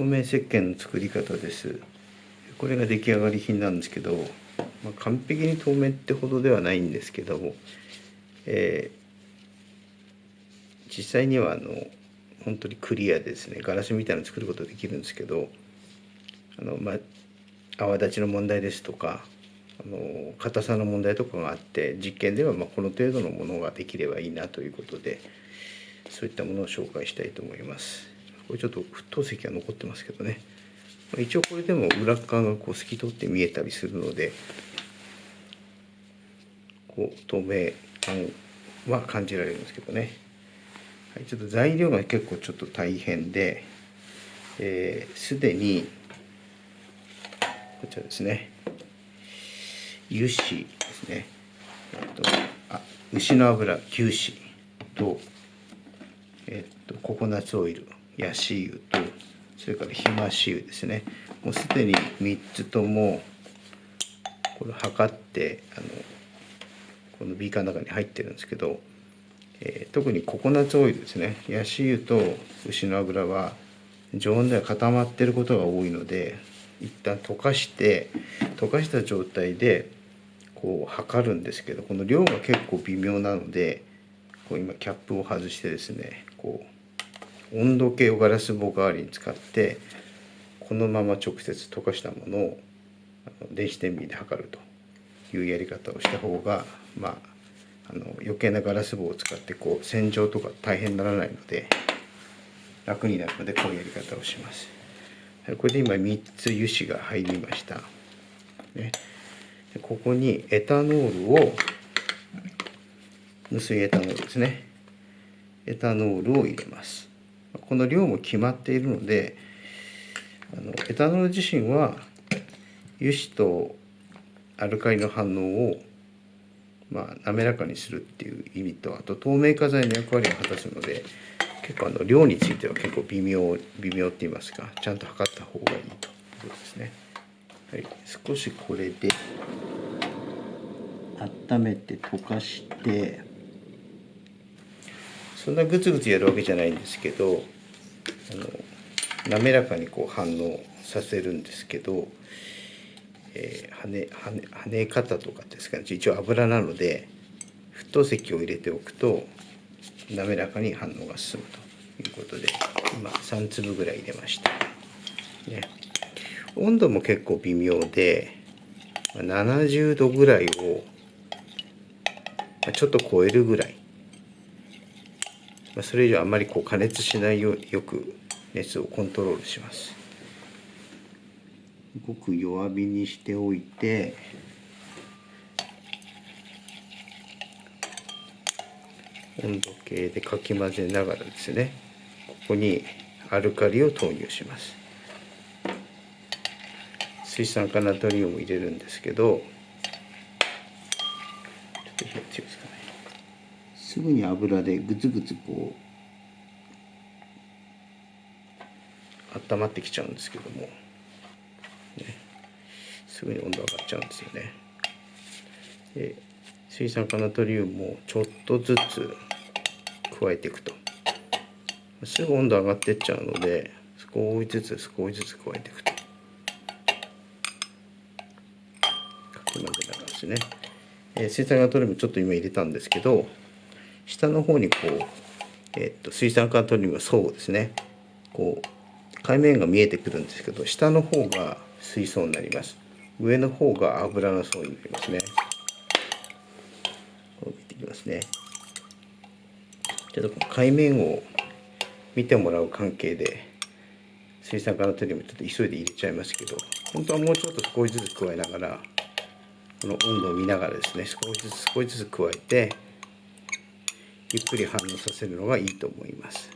透明石鹸の作り方ですこれが出来上がり品なんですけど、まあ、完璧に透明ってほどではないんですけども、えー、実際にはあの本当にクリアですねガラスみたいなの作ることできるんですけどあの、まあ、泡立ちの問題ですとかあの硬さの問題とかがあって実験ではまこの程度のものができればいいなということでそういったものを紹介したいと思います。これちょっと沸騰石が残ってますけどね。一応これでも裏側がこう透き通って見えたりするのでこう透明感は感じられるんですけどね、はい、ちょっと材料が結構ちょっと大変ですで、にこちらですね。油脂ですね、えっと、あ牛の油牛脂と,、えっとココナッツオイル。ヤシ油とそれからひまし油ですね。もうすでに3つともこれ測ってあのこのビーカーの中に入ってるんですけど、えー、特にココナッツオイルですね。ヤシ油と牛の油は常温では固まってることが多いので一旦溶かして溶かした状態でこう測るんですけどこの量が結構微妙なのでこう今キャップを外してですねこう温度計をガラス棒代わりに使ってこのまま直接溶かしたものを電子天秤で測るというやり方をした方がまああの余計なガラス棒を使ってこう洗浄とか大変にならないので楽になるのでこういうやり方をします。これで今3つ油脂が入りました。ねここにエタノールを無水エタノールですねエタノールを入れますこの量も決まっているのであのエタノール自身は油脂とアルカリの反応をまあ、滑らかにするっていう意味とあと透明化剤の役割を果たすので結構あの量については結構微妙微妙って言いますかちゃんと測った方がいいということですね。はい、少しこれで温めて溶かしてそんなグツグツやるわけじゃないんですけどあの滑らかにこう反応させるんですけど、えー、跳ね跳ね跳ね方とかですかね一応油なので沸騰石を入れておくと滑らかに反応が進むということで今3粒ぐらい入れました。ね温度も結構微妙で70度ぐらいをちょっと超えるぐらいそれ以上あんまりこう加熱しないようによく熱をコントロールします。ごく弱火にしておいて温度計でかき混ぜながらですねここにアルカリを投入します。水酸化ナトリウムを入れるんですけどちょっと火が強いですかねすぐに油でグツグツこう温まってきちゃうんですけども、ね、すぐに温度上がっちゃうんですよね。で水酸化ナトリウムをちょっとずつ加えていくと。すぐ温度上がってっちゃうので少しずつ少しずつ加えていくと。ですね、え、水酸化ナトリウムちょっと今入れたんですけど下の方にこう、え、っと水酸化ナトリウムの層ですね。こう海面が見えてくるんですけど下の方が水槽になります。上の方が油の層になりますね。こう見ていきますね。ちょっと海面を見てもらう関係で水酸化ナトリウムちょっと急いで入れちゃいますけど本当はもうちょっと少しずつ加えながらこの温度を見ながらですね少しずつ少しずつ加えてゆっくり反応させるのがいいと思います。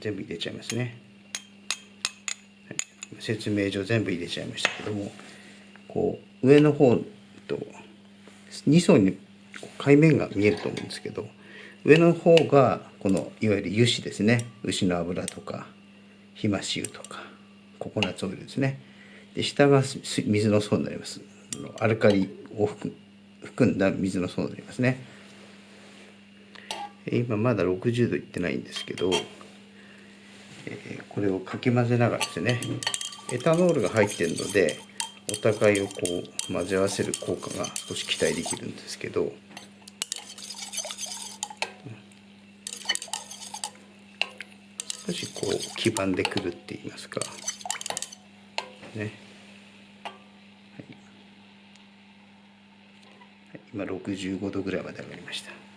全部入れちゃいますね、説明上全部入れちゃいましたけどもこう上の方と2層に海面が見えると思うんですけど上の方がこのいわゆる油脂ですね。牛の油とかひまし油とかココナッツオイルですね。で下が水の層になります。アルカリを含んだ水の層になりますね。今まだ60度いってないんですけどえーこれをかき混ぜながらですねエタノールが入ってるのでお互いをこう混ぜ合わせる効果が少し期待できるんですけど少しこう黄ばんでくるって言いますか。ね、はい。今65度ぐらいまで上がりました。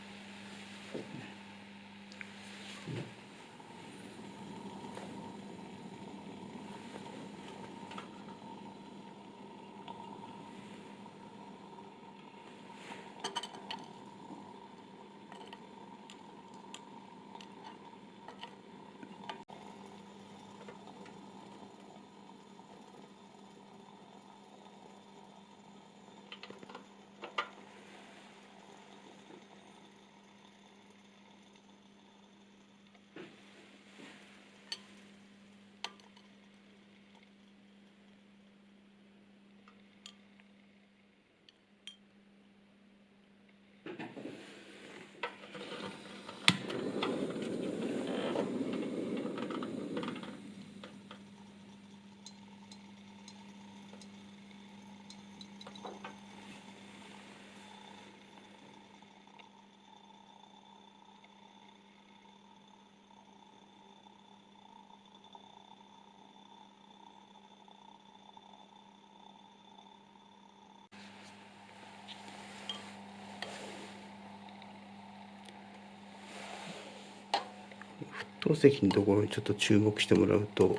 沸騰石のところにちょっと注目してもらうと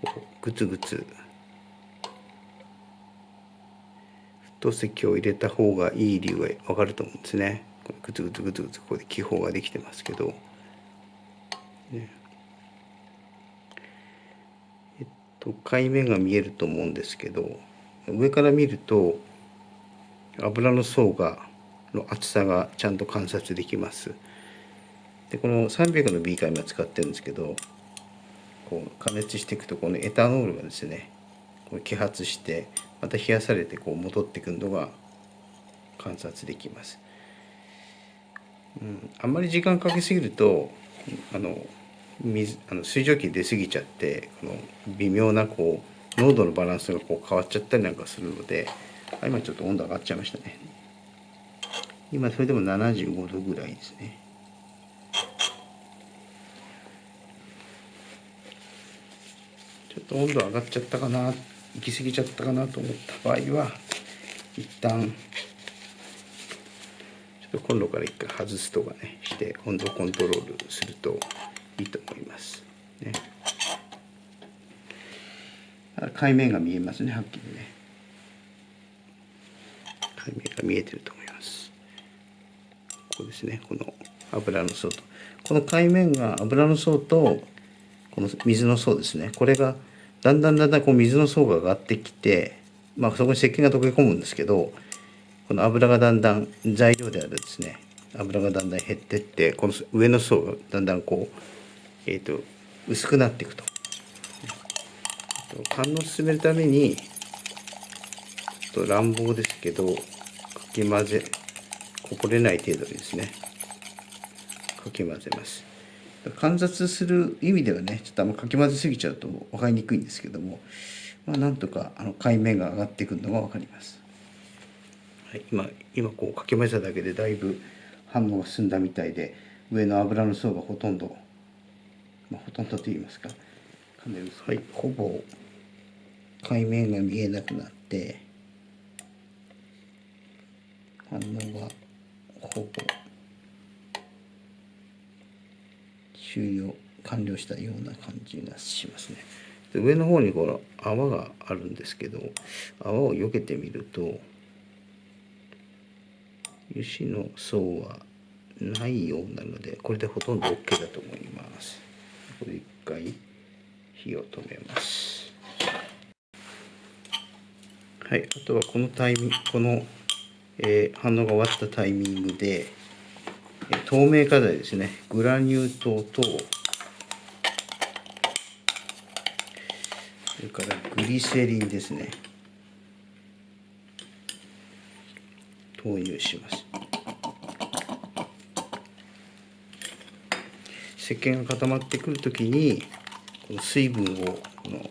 こうグツグツ沸騰石を入れた方がいい理由が分かると思うんですね。このグツグツグツグツここで気泡ができてますけど、ね、えっと海面が見えると思うんですけど上から見ると油の層がの厚さがちゃんと観察できます。でこの300のビーカー今使ってるんですけどこう加熱していくとこのエタノールがですねこう揮発してまた冷やされてこう戻ってくるのが観察できます。うん、あんまり時間かけすぎるとあの水あの水蒸気出過ぎちゃってこの微妙なこう濃度のバランスがこう変わっちゃったりなんかするので今ちょっと温度上がっちゃいましたね今それでも75度ぐらいですねょっと温度上がっちゃったかな行き過ぎちゃったかなと思った場合は一旦ちょっとコンロから一回外すとかねして温度コントロールするといいと思います。ね。海面が見えますねはっきりね。海面が見えてると思います。ここですねこの油の層と。この海面が油の層とこの水の層ですね。これがだんだんだんだんこう水の層が上がってきてまあそこに石鹸が溶け込むんですけどこの油がだんだん材料であるですね油がだんだん減ってってこの上の層がだんだんこうえっ、と薄くなっていくと。観音を進めるためにちょっと乱暴ですけどかき混ぜこぼれない程度にですねかき混ぜます。観察する意味ではねちょっとあんまかき混ぜすぎちゃうと分かりにくいんですけどもまあなんとかあの海面が上がってくるのが分かります、はい、今今こうかき混ぜただけでだいぶ反応が進んだみたいで上の油の層がほとんどまあ、ほとんどと言いますかはいほぼ海面が見えなくなって反応がほぼ終了完了したような感じがしますね。で上の方にこの泡があるんですけど泡を避けてみると油脂の層はないようなのでこれでほとんど OK だと思います。これ一回火を止めます。はい、あとはこのタイミングこの、えー反応が終わったタイミングで、透明化剤ですね。グラニュー糖とそれからグリセリンですね。投入します。石鹸が固まってくる時にこの水分をこの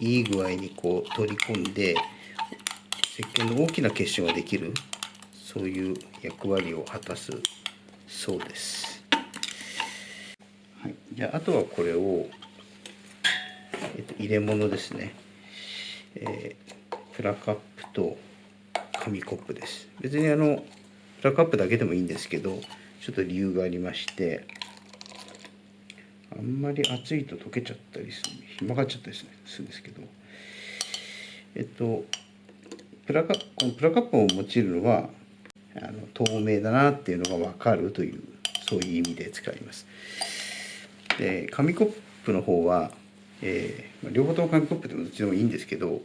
いい具合にこう取り込んで石鹸の大きな結晶ができるそういう役割を果たすそうです。はい、じゃああとはこれを、えっと、入れ物ですね、えー、プラカップと紙コップです。別にあのプラカップだけでもいいんですけどちょっと理由がありましてあんまり熱いと溶けちゃったりするひまがっちゃったりするんですけどえっとプラカこのプラカップを用いるのはあの透明だなっていうのが分かるというそういう意味で使います。で紙コップの方は、えー、両方とも紙コップでもどっちでもいいんですけど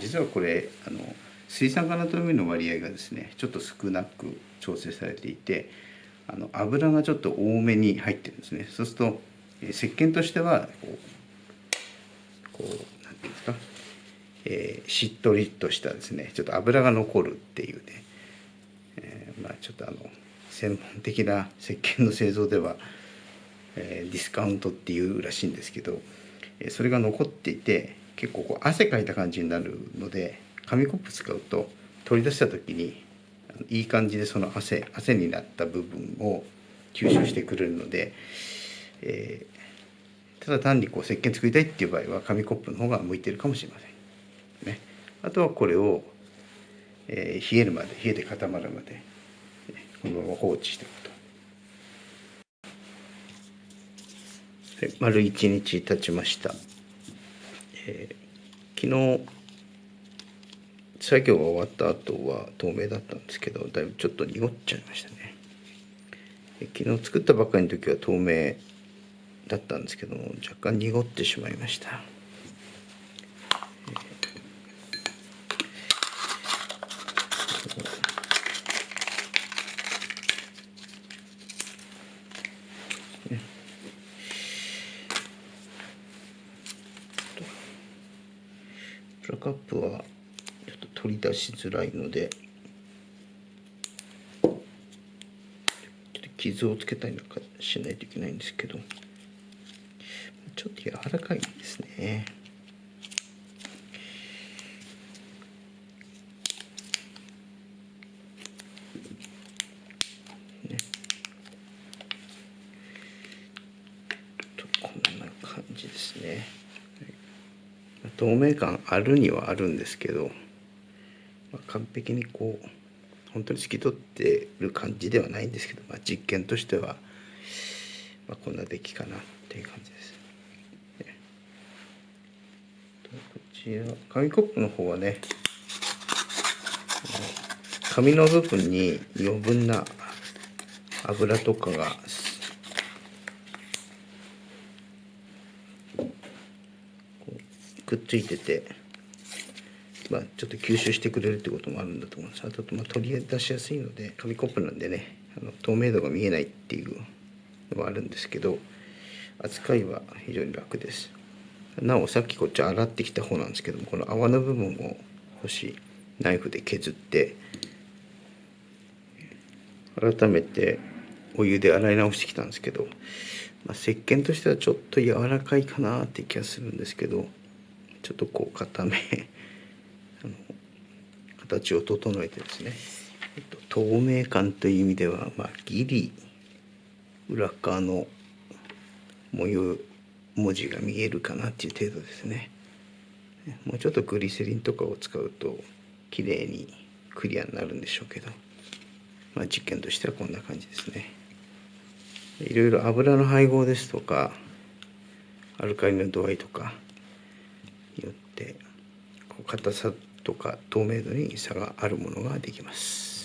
実はこれあの水酸化ナトリウムの割合がですねちょっと少なく調整されていてあの油がちょっと多めに入ってるんですねそうすると石鹸としてはこうこうなんていうんですか、えー、しっとりとしたですねちょっと油が残るっていうね、えー、まあちょっとあの専門的な石鹸の製造では、えー、ディスカウントっていうらしいんですけど、えそれが残っていて結構こう汗かいた感じになるので紙コップ使うと取り出した時にいい感じでその汗汗になった部分を吸収してくれるので、えただ単にこう石鹸作りたいっていう場合は紙コップの方が向いてるかもしれません。ね、あとはこれを、え、冷えるまで冷えて固まるまで、このまま放置しておくと。はい、丸1日経ちました。えー、昨日作業が終わった後は透明だったんですけどだいぶちょっと濁っちゃいましたね昨日作ったばっかりの時は透明だったんですけども若干濁ってしまいました。プラカップはちょっと取り出しづらいのでちょっと傷をつけたりなんかしないといけないんですけどちょっと柔らかいです。ねとこんな感じですね。透明感あるにはあるんですけど、まあ、完璧にこう本当に透き通ってる感じではないんですけど、まあ、実験としては、まあ、こんな出来かなっていう感じです。こちら紙コップの方はね紙の部分に余分な油とかがくっついてて、まあ、ちょっと吸収してくれるってこともあるんだと思いますあと、まあ、取り出しやすいので紙コップなんでねあの透明度が見えないっていうのはあるんですけど扱いは非常に楽です。なおさっきこっち洗ってきた方なんですけどもこの泡の部分を少しナイフで削って改めてお湯で洗い直してきたんですけど、まあ、石鹸としてはちょっと柔らかいかなって気がするんですけどちょっとこう固め あの形を整えてですね、えっと、透明感という意味では、まあ、ギリ裏側の模様文字が見えるかなっていう程度ですね。もうちょっとグリセリンとかを使うと綺麗にクリアになるんでしょうけど、まあ、実験としてはこんな感じですね。いろいろ油の配合ですとかアルカリの度合いとかよって硬さとか透明度に差があるものができます。